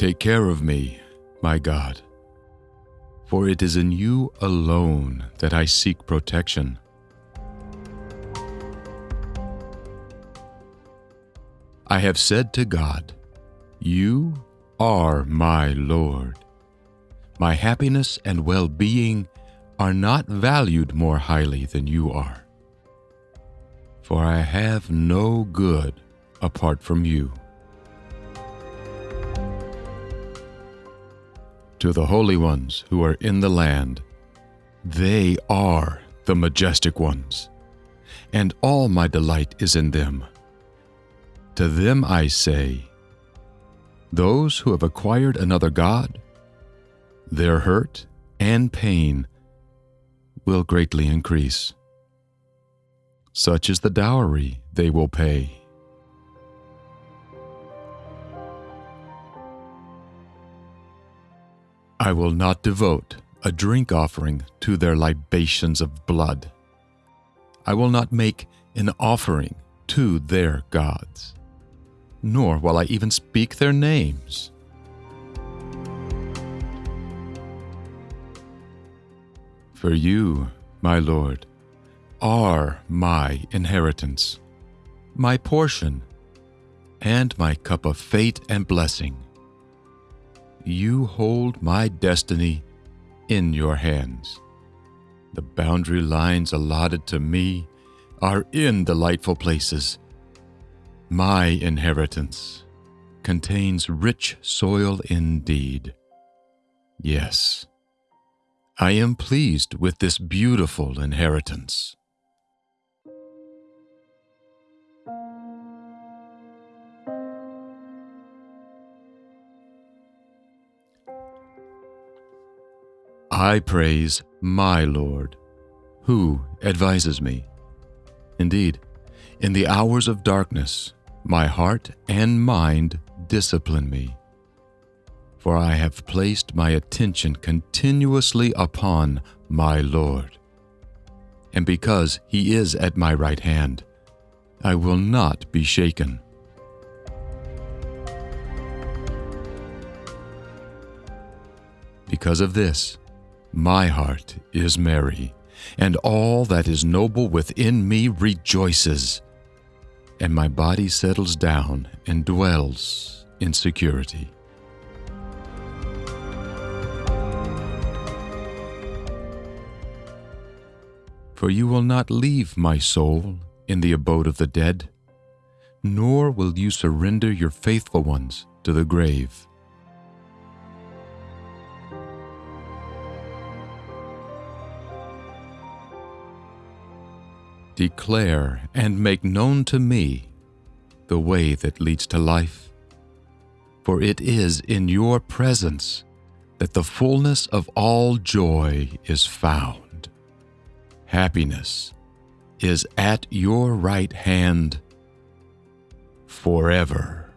Take care of me, my God, for it is in you alone that I seek protection. I have said to God, You are my Lord. My happiness and well being are not valued more highly than you are. For I have no good apart from you. To the holy ones who are in the land, they are the majestic ones, and all my delight is in them. To them I say, those who have acquired another God, their hurt and pain will greatly increase. Such is the dowry they will pay. I will not devote a drink offering to their libations of blood. I will not make an offering to their gods, nor will I even speak their names. For you, my Lord, are my inheritance, my portion, and my cup of fate and blessing. You hold my destiny in your hands. The boundary lines allotted to me are in delightful places. My inheritance contains rich soil indeed. Yes, I am pleased with this beautiful inheritance. I praise my Lord, who advises me. Indeed, in the hours of darkness, my heart and mind discipline me. For I have placed my attention continuously upon my Lord. And because he is at my right hand, I will not be shaken. Because of this, my heart is merry, and all that is noble within me rejoices, and my body settles down and dwells in security. For you will not leave my soul in the abode of the dead, nor will you surrender your faithful ones to the grave. Declare and make known to me the way that leads to life. For it is in your presence that the fullness of all joy is found. Happiness is at your right hand forever.